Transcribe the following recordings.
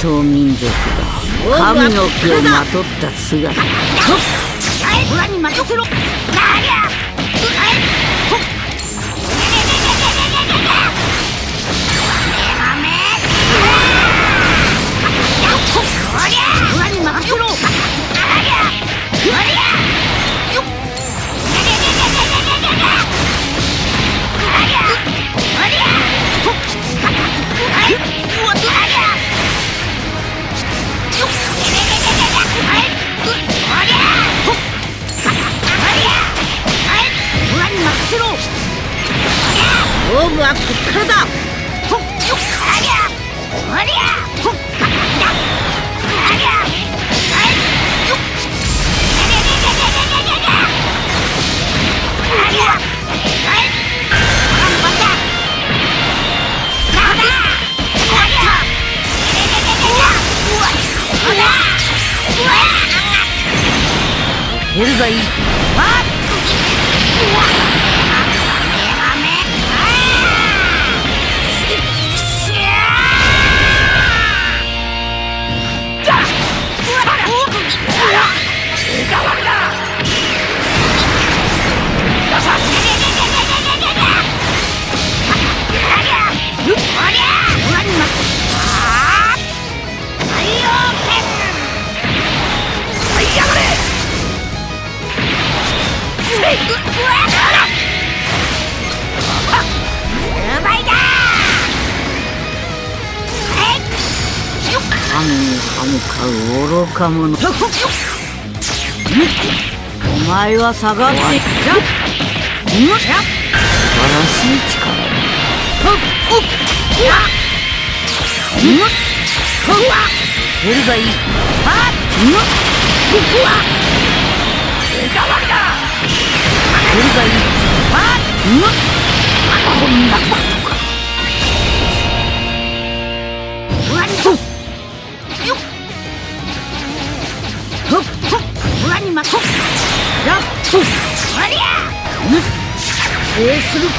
戦闘民族が神の木をまとった姿。裏に任せろ。裏に任せろはこっからだ。出るがいい神かう愚か者。お前は下がっていく素晴らしい力。だ出るがいい出るがいいこんな制するっ終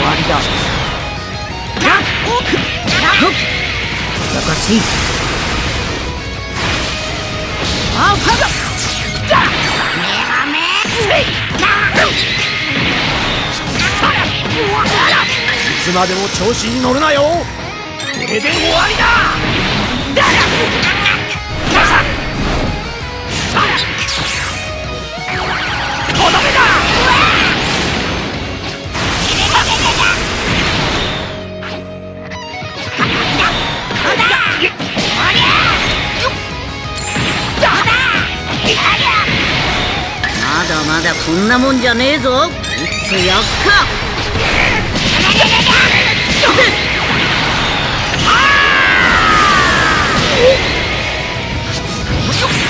わりだ難しいあファだいつまでも調子に乗るなよ。これで終わりだとどめだまだまだこんなもんじゃねえぞ。いっつやっか。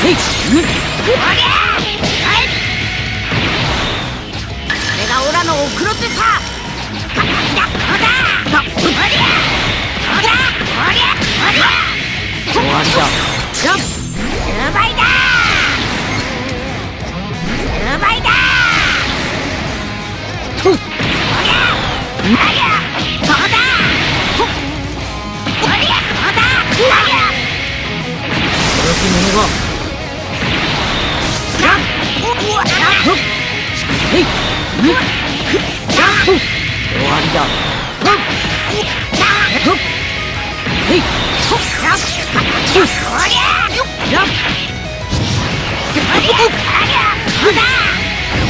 へいう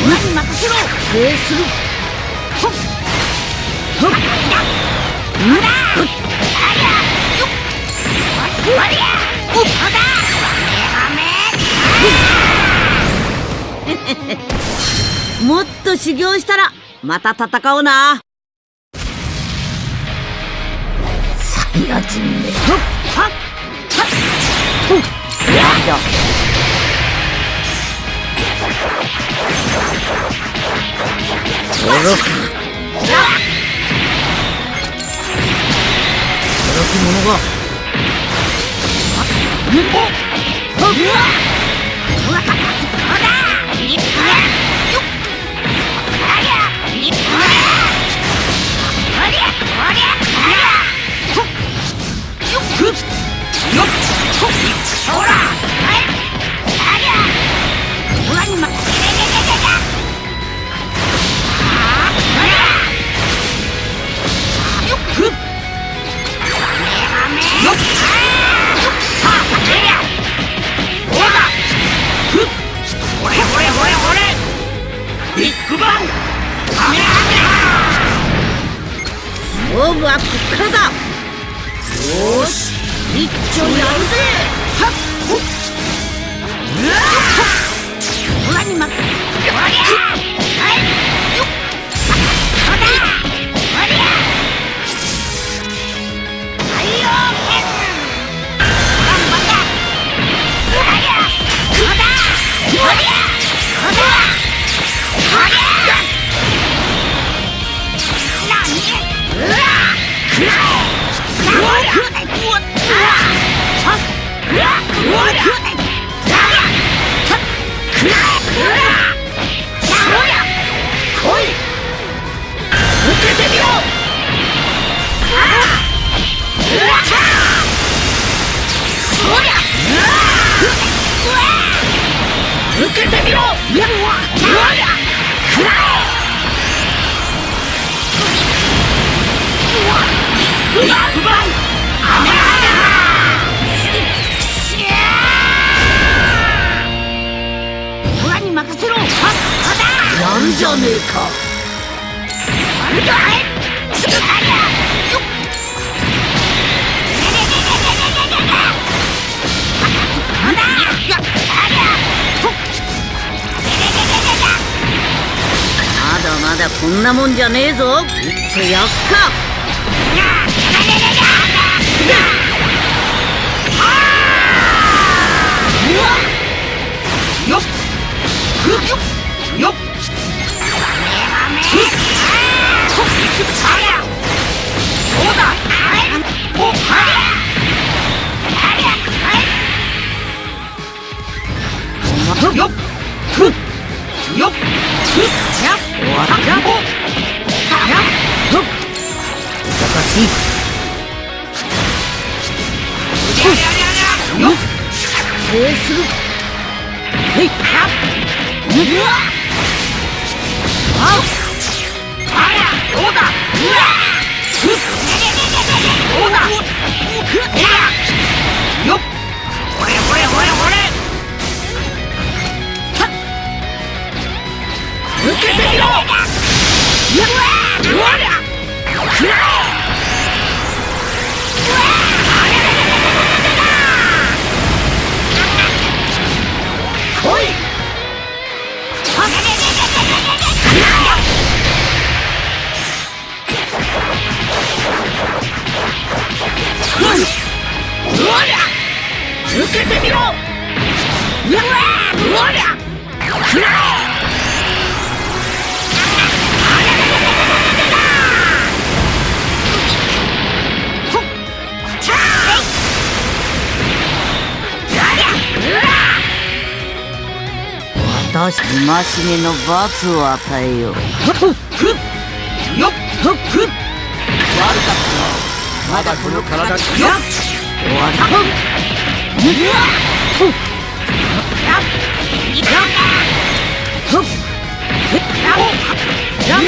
に任せろ制するほっ。ほっ。どうだありゃよっ。おりゃどうだもっ。と修行したらまた戦おうなサイヤ人めほっ。はっ。はっ。ほっ。終わりだほっ勝負はこっからだ。よーし。一丁やるぜ。はっほっ。オラに負けおりゃはいよっそうだおりゃ太陽剣頑張ったおりゃそうだおりゃそうだおりゃ受けてみろまだまだこんなもんじゃねえぞ。いっちょやっか。よっ。かしいよっ制するへいうわああらどうだうわふっどうだ私戒めの罰を与えよう。悪かったまだこの体よっ終わりだうわっやっやっふっやっやっ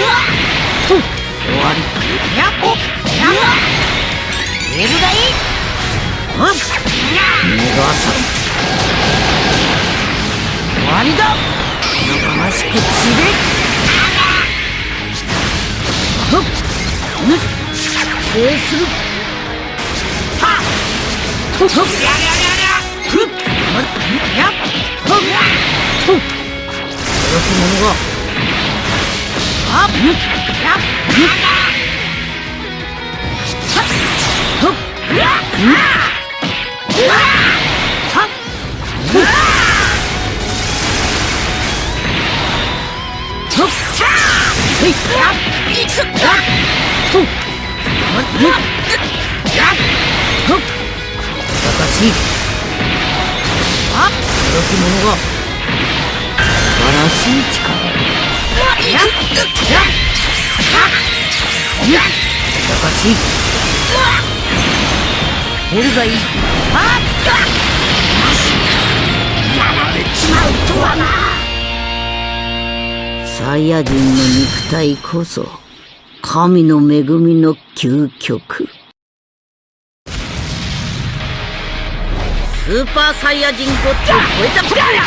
ふっ終わりやっやっエルがいいうん逃がさ終わりだおとなしく散れふっぬ制するはっふっやりゃりゃりゃふっやっふっふっ届く者があっぬやっふっうわぬうわはっふっ。へいあ届く者が素晴らしい。力やっやっしい。減るがい。い。やられちまうとはなサイヤ人の肉体こそ神の恵みの究極。スーパーサイヤ人ゴッドを超えた。プラま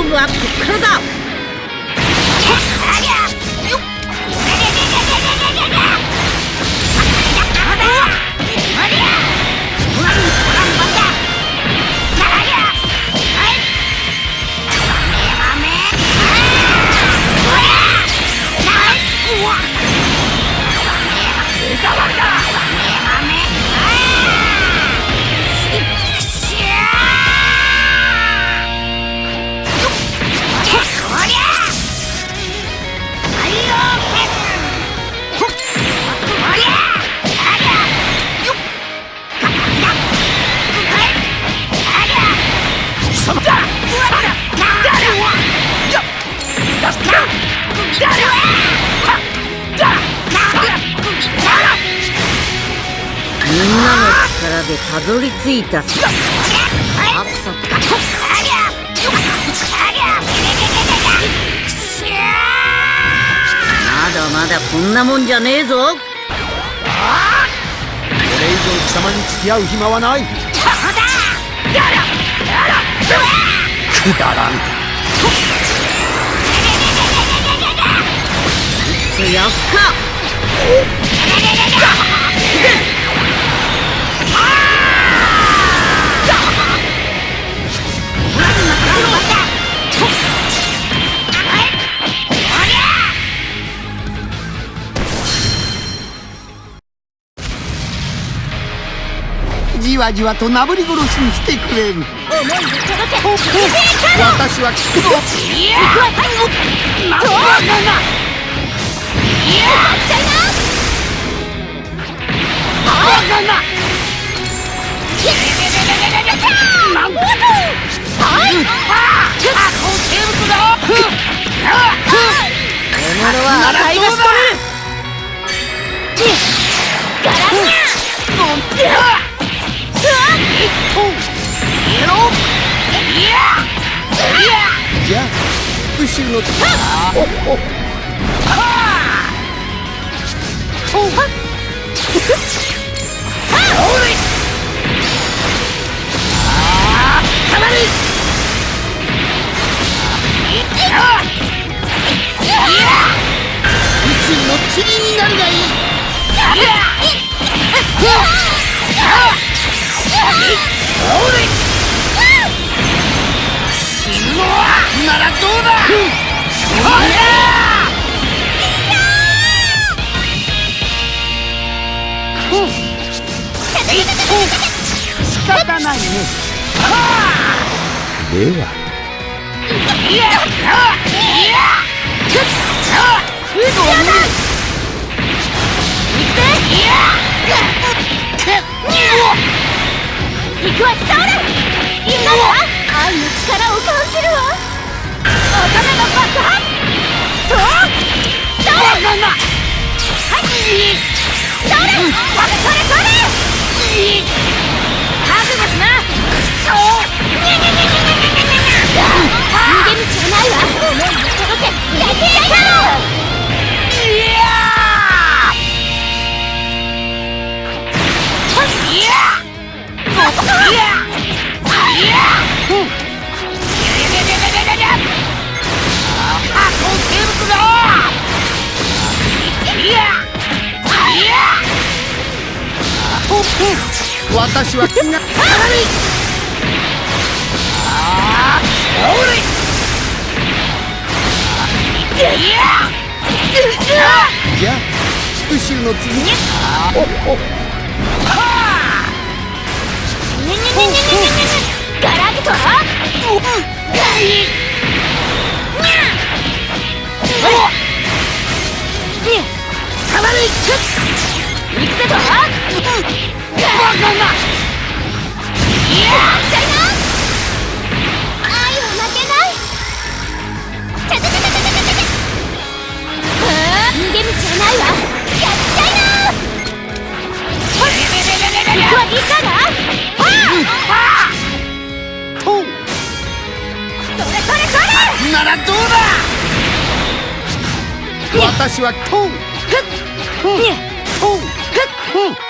勝負はこっかでたどり着いた。さアクサまだまだこんなもんじゃねえぞ。これ以上貴様に付き合う暇はない。くだらん。つやっかわじわとなぶり殺しにしてくれる。私は聞くのは値がしとめるじゃあ復讐の宇宙の塵になるがいいならどうだ？仕方ないねでは。行くわサウル今だ愛の力を感じるわ逃げ道はないわ思いを届け敵私は気ああれじゃあ復讐のきにゃいく行とは私はトンフッフッフッ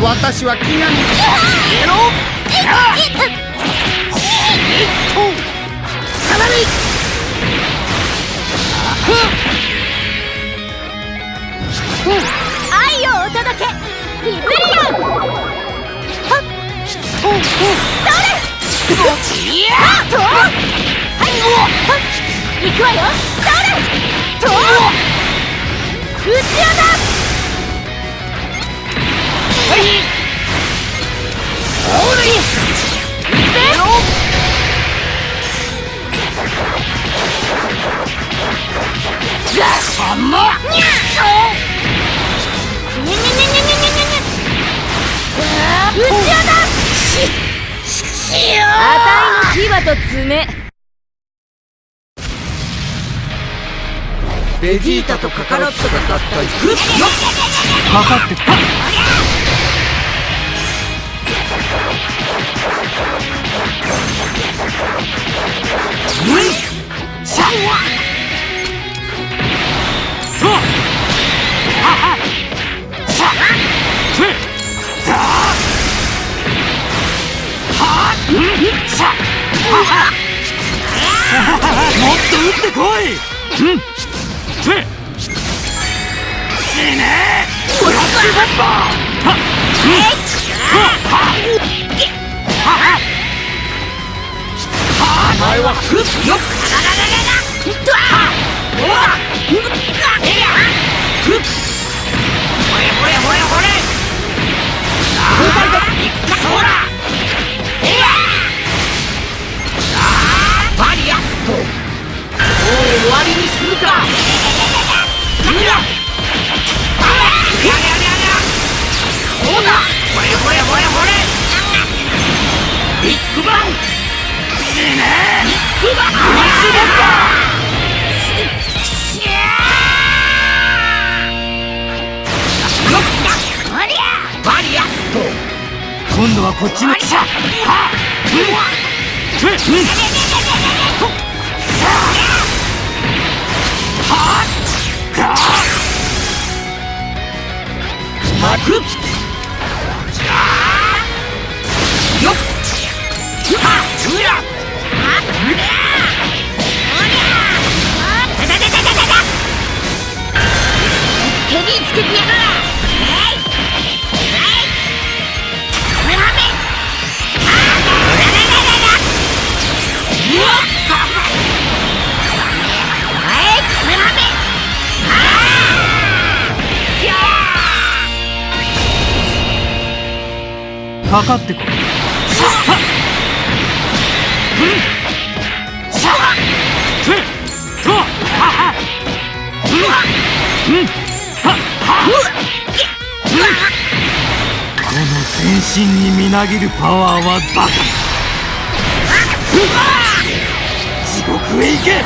私はっ。とははい行くわよ。それと？うち穴はいそれいくよじゃあさまにゃっにゃにゃにゃにゃにゃにゃにゃうちわだししよあたいの牙と爪。ベジータとカカロットが合体グッよっかかってたうんシャッシャッふっザーはっうんシャッもっと撃ってこい！うん死ね。ブラックボンバーはっお前はフッよっあらららららっとあっおわっフッかかってこいこの全身にみなぎるパワーはバカ地獄へ行け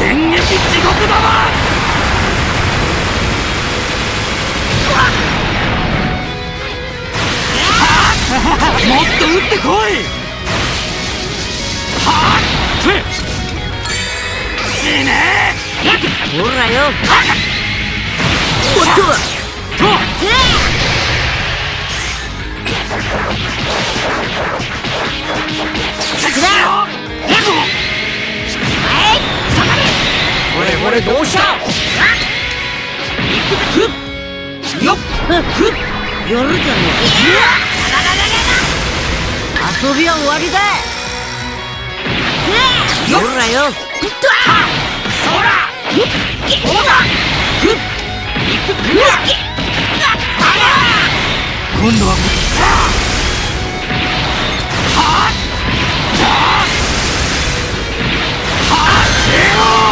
電撃地獄玉も撃ってこい！はっ死ね！ほらよ。おっ！ととこれこれどうした？よっ！やるじゃねえ遊びは終わりだ。ほらよ。そら。どうだふっ。今度ははっ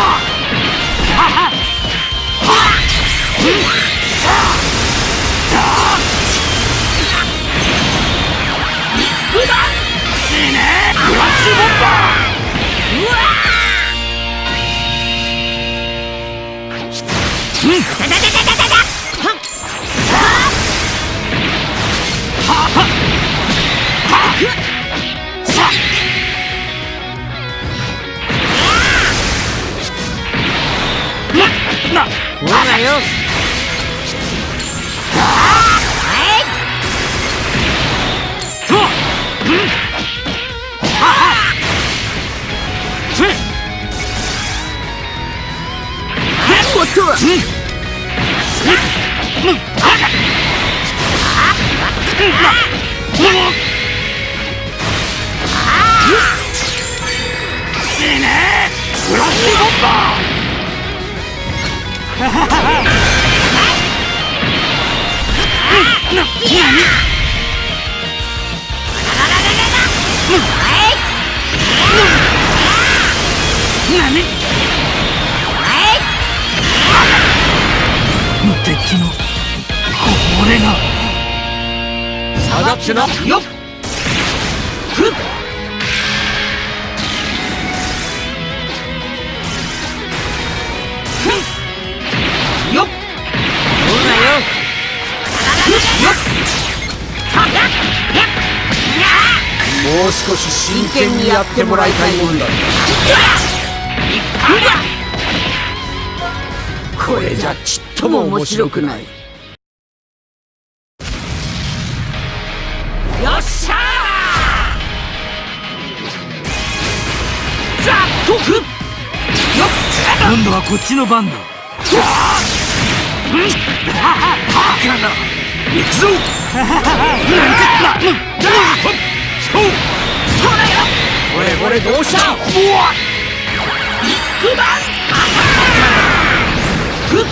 敵のこれが下がってなよっもう少し真剣にやってもらいたいもんだ。これじゃちっとも面白くない。よっしゃー!ザよっ!今度はこっちの番だ。バカな行くぞこれこれどうわ肉弾ふっ。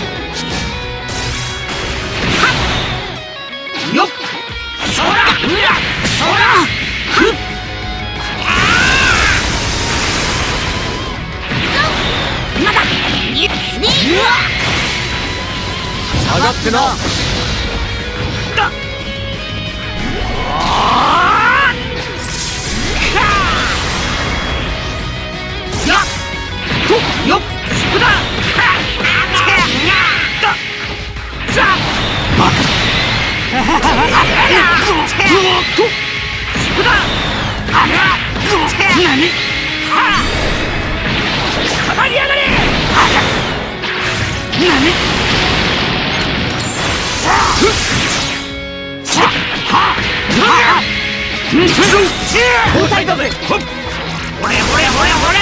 はっ。よっ。そらうらそらふっ。まだににうわ下がっ。てなだっよっ。そだだザバカほれほれほれほれ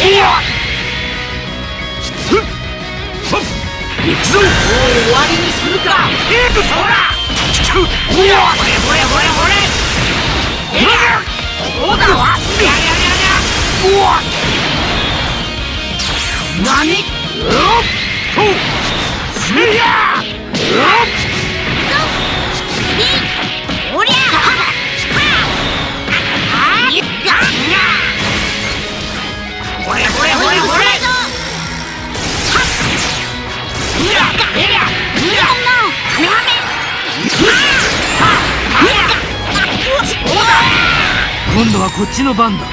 いよふっほっ行くぞもう終わりにするか。えくそらほれほれほれほれえいどうだわややややうわ何？うっとせいやうっおりゃはあいっがほれほれほれほれうらえりゃうらどうだ今度はこっちの番だ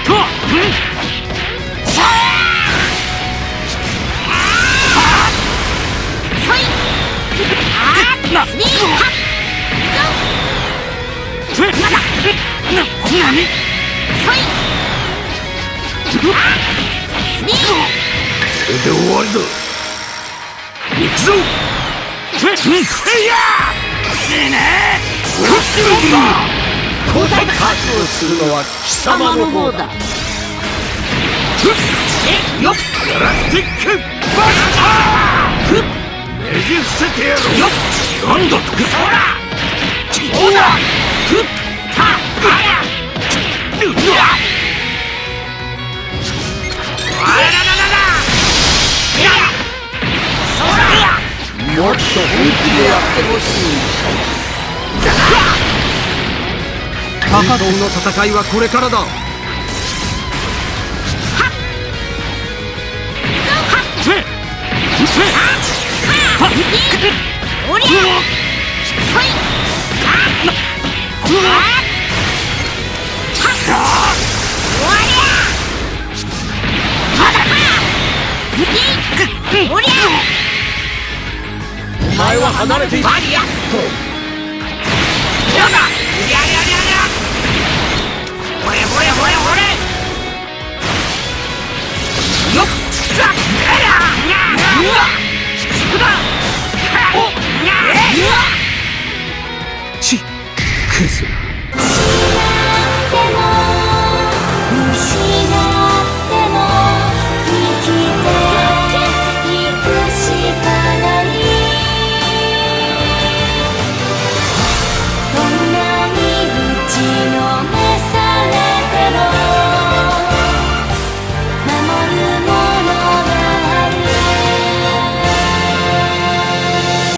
するのは貴様の方だえよっガラクティッねじ伏せてやろうよっなんだとそらそうだふっはあらうわあらららららやそらもっと本気でやってほしいの戦いはこれからだ。せ。せおりゃそいおりゃおりゃお前は離れていバリアットやだややややほれほれほれほれよっザッややうわす difícil.